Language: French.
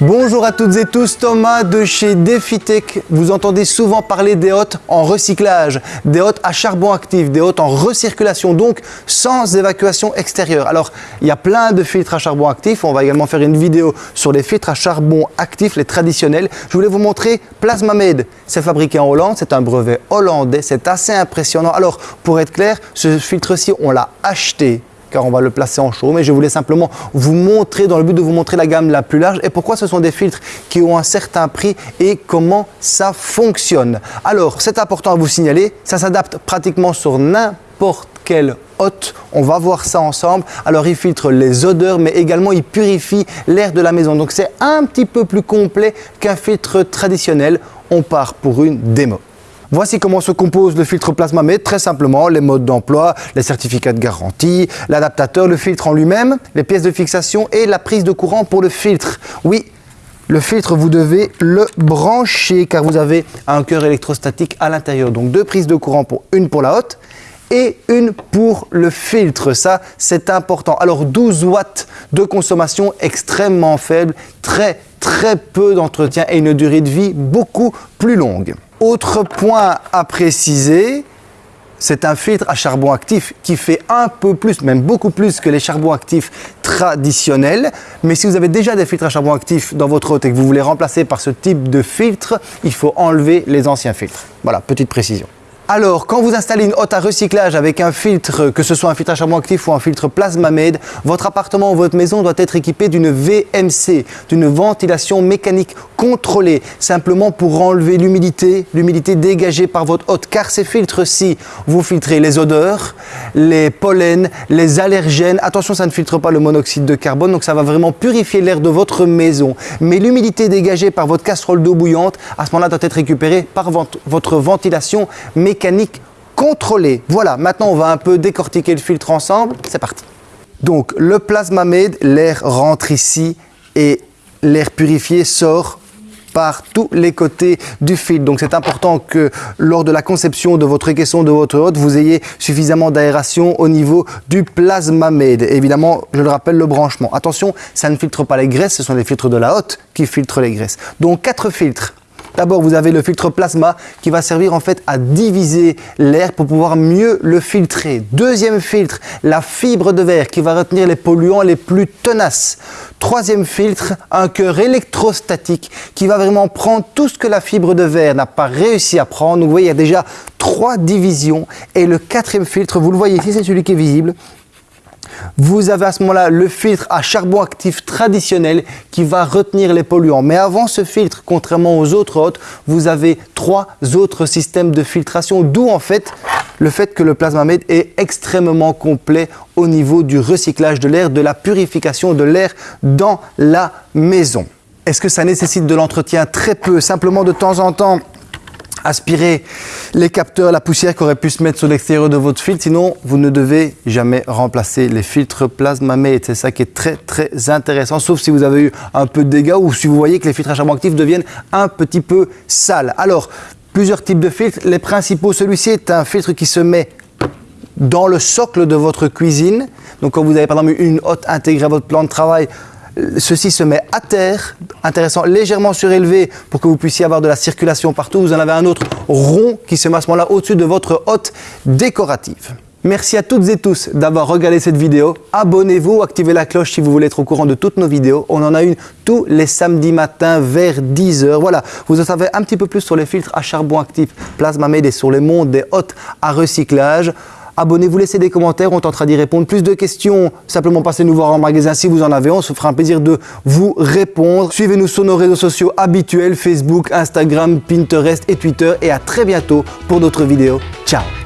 Bonjour à toutes et tous, Thomas de chez DefiTech. Vous entendez souvent parler des hôtes en recyclage, des hôtes à charbon actif, des hôtes en recirculation, donc sans évacuation extérieure. Alors, il y a plein de filtres à charbon actif. On va également faire une vidéo sur les filtres à charbon actif, les traditionnels. Je voulais vous montrer PlasmaMed. C'est fabriqué en Hollande, c'est un brevet hollandais, c'est assez impressionnant. Alors, pour être clair, ce filtre-ci, on l'a acheté car on va le placer en chaud. Mais je voulais simplement vous montrer, dans le but de vous montrer la gamme la plus large et pourquoi ce sont des filtres qui ont un certain prix et comment ça fonctionne. Alors, c'est important à vous signaler, ça s'adapte pratiquement sur n'importe quel hôte. On va voir ça ensemble. Alors, il filtre les odeurs, mais également il purifie l'air de la maison. Donc, c'est un petit peu plus complet qu'un filtre traditionnel. On part pour une démo. Voici comment se compose le filtre Plasmamed, très simplement, les modes d'emploi, les certificats de garantie, l'adaptateur, le filtre en lui-même, les pièces de fixation et la prise de courant pour le filtre. Oui, le filtre, vous devez le brancher car vous avez un cœur électrostatique à l'intérieur. Donc deux prises de courant, pour une pour la haute et une pour le filtre. Ça, c'est important. Alors 12 watts de consommation extrêmement faible, très très peu d'entretien et une durée de vie beaucoup plus longue. Autre point à préciser, c'est un filtre à charbon actif qui fait un peu plus, même beaucoup plus que les charbons actifs traditionnels. Mais si vous avez déjà des filtres à charbon actif dans votre hôte et que vous voulez remplacer par ce type de filtre, il faut enlever les anciens filtres. Voilà, petite précision. Alors, quand vous installez une hotte à recyclage avec un filtre, que ce soit un filtre à charbon actif ou un filtre Plasmamed, votre appartement ou votre maison doit être équipé d'une VMC, d'une ventilation mécanique contrôlée, simplement pour enlever l'humidité, l'humidité dégagée par votre hotte. Car ces filtres-ci, vous filtrez les odeurs, les pollens, les allergènes. Attention, ça ne filtre pas le monoxyde de carbone, donc ça va vraiment purifier l'air de votre maison. Mais l'humidité dégagée par votre casserole d'eau bouillante, à ce moment-là, doit être récupérée par votre ventilation mécanique mécanique contrôlée. Voilà, maintenant on va un peu décortiquer le filtre ensemble. C'est parti. Donc le Plasmamed, l'air rentre ici et l'air purifié sort par tous les côtés du filtre. Donc c'est important que lors de la conception de votre caisson, de votre hôte, vous ayez suffisamment d'aération au niveau du Plasmamed. Évidemment, je le rappelle, le branchement. Attention, ça ne filtre pas les graisses, ce sont les filtres de la hotte qui filtrent les graisses. Donc quatre filtres D'abord, vous avez le filtre plasma qui va servir en fait à diviser l'air pour pouvoir mieux le filtrer. Deuxième filtre, la fibre de verre qui va retenir les polluants les plus tenaces. Troisième filtre, un cœur électrostatique qui va vraiment prendre tout ce que la fibre de verre n'a pas réussi à prendre. Donc vous voyez, il y a déjà trois divisions. Et le quatrième filtre, vous le voyez ici, c'est celui qui est visible. Vous avez à ce moment-là le filtre à charbon actif traditionnel qui va retenir les polluants. Mais avant ce filtre, contrairement aux autres hôtes, vous avez trois autres systèmes de filtration, d'où en fait le fait que le Plasmamed est extrêmement complet au niveau du recyclage de l'air, de la purification de l'air dans la maison. Est-ce que ça nécessite de l'entretien Très peu, simplement de temps en temps? Aspirer les capteurs, la poussière qui aurait pu se mettre sur l'extérieur de votre filtre. Sinon, vous ne devez jamais remplacer les filtres Plasmamed. C'est ça qui est très très intéressant, sauf si vous avez eu un peu de dégâts ou si vous voyez que les filtres à charbon actif deviennent un petit peu sales. Alors, plusieurs types de filtres. Les principaux, celui-ci est un filtre qui se met dans le socle de votre cuisine. Donc quand vous avez par exemple une hotte intégrée à votre plan de travail, Ceci se met à terre, intéressant, légèrement surélevé pour que vous puissiez avoir de la circulation partout. Vous en avez un autre rond qui se met à ce moment-là au-dessus de votre hotte décorative. Merci à toutes et tous d'avoir regardé cette vidéo. Abonnez-vous, activez la cloche si vous voulez être au courant de toutes nos vidéos. On en a une tous les samedis matins vers 10h. Voilà, vous en savez un petit peu plus sur les filtres à charbon actif Plasmamed et sur les mondes des hôtes à recyclage. Abonnez-vous, laissez des commentaires, on tentera d'y répondre. Plus de questions, simplement passez nous voir en magasin si vous en avez. On se fera un plaisir de vous répondre. Suivez-nous sur nos réseaux sociaux habituels, Facebook, Instagram, Pinterest et Twitter. Et à très bientôt pour d'autres vidéos. Ciao